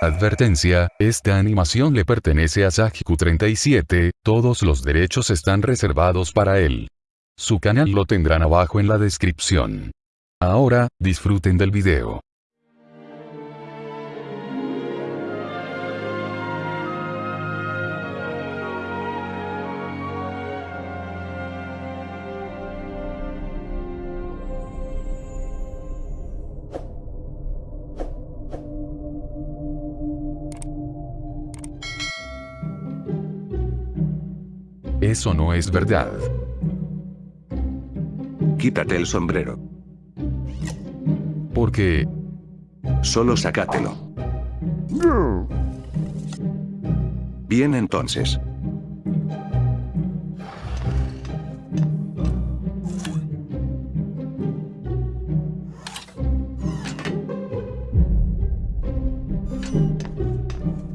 Advertencia, esta animación le pertenece a Sajiku37, todos los derechos están reservados para él. Su canal lo tendrán abajo en la descripción. Ahora, disfruten del video. Eso no es verdad. Quítate el sombrero. Porque... Solo sácatelo. Bien entonces.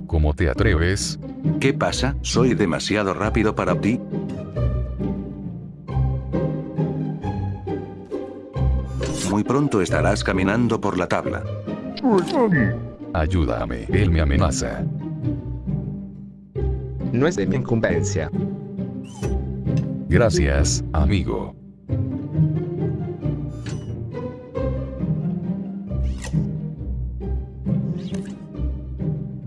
¿Cómo te atreves? ¿Qué pasa? ¿Soy demasiado rápido para ti? Muy pronto estarás caminando por la tabla. Ayúdame, él me amenaza. No es de mi incumbencia. Gracias, amigo.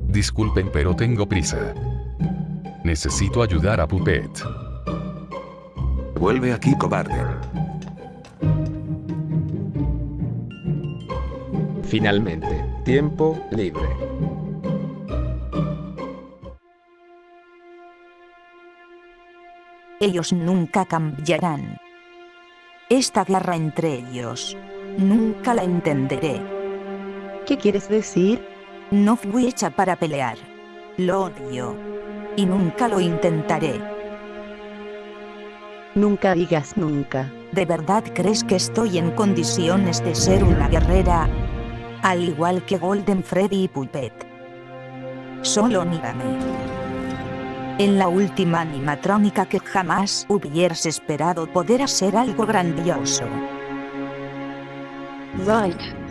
Disculpen pero tengo prisa. Necesito ayudar a Puppet. Vuelve aquí, cobarde. Finalmente, tiempo libre. Ellos nunca cambiarán. Esta guerra entre ellos, nunca la entenderé. ¿Qué quieres decir? No fui hecha para pelear. Lo odio. Y nunca lo intentaré. Nunca digas nunca. ¿De verdad crees que estoy en condiciones de ser una guerrera? Al igual que Golden Freddy y Puppet. Solo mírame. En la última animatrónica que jamás hubieras esperado poder hacer algo grandioso. Right.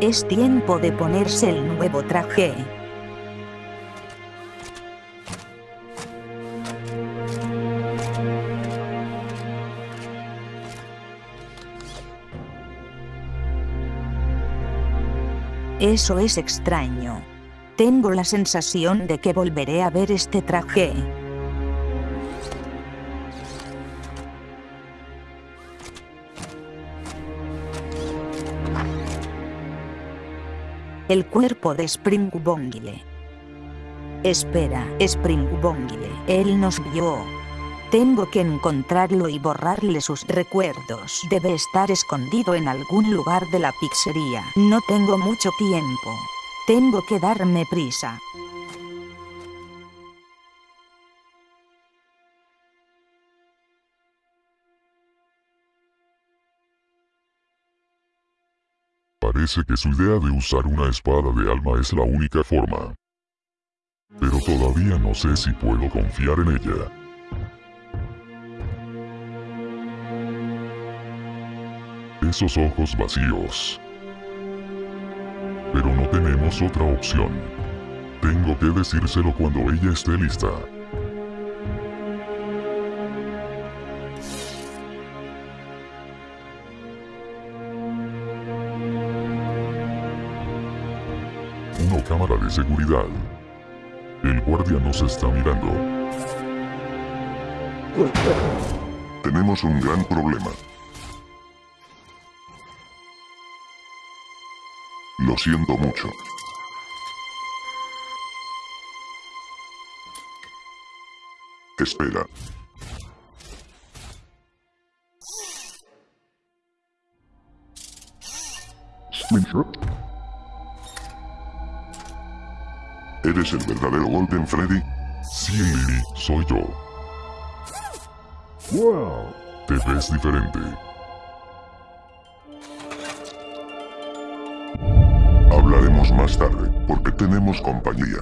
Es tiempo de ponerse el nuevo traje. Eso es extraño. Tengo la sensación de que volveré a ver este traje. El cuerpo de Springbongle. Espera, Springbongle, él nos vio. Tengo que encontrarlo y borrarle sus recuerdos. Debe estar escondido en algún lugar de la pizzería. No tengo mucho tiempo. Tengo que darme prisa. Parece que su idea de usar una espada de alma es la única forma. Pero todavía no sé si puedo confiar en ella. Esos ojos vacíos. Pero no tenemos otra opción. Tengo que decírselo cuando ella esté lista. Cámara de seguridad. El guardia nos está mirando. Tenemos un gran problema. Lo siento mucho. Espera. ¿Eres el verdadero Golden Freddy? Sí, Lily, soy yo. ¡Wow! Te ves diferente. Hablaremos más tarde, porque tenemos compañía.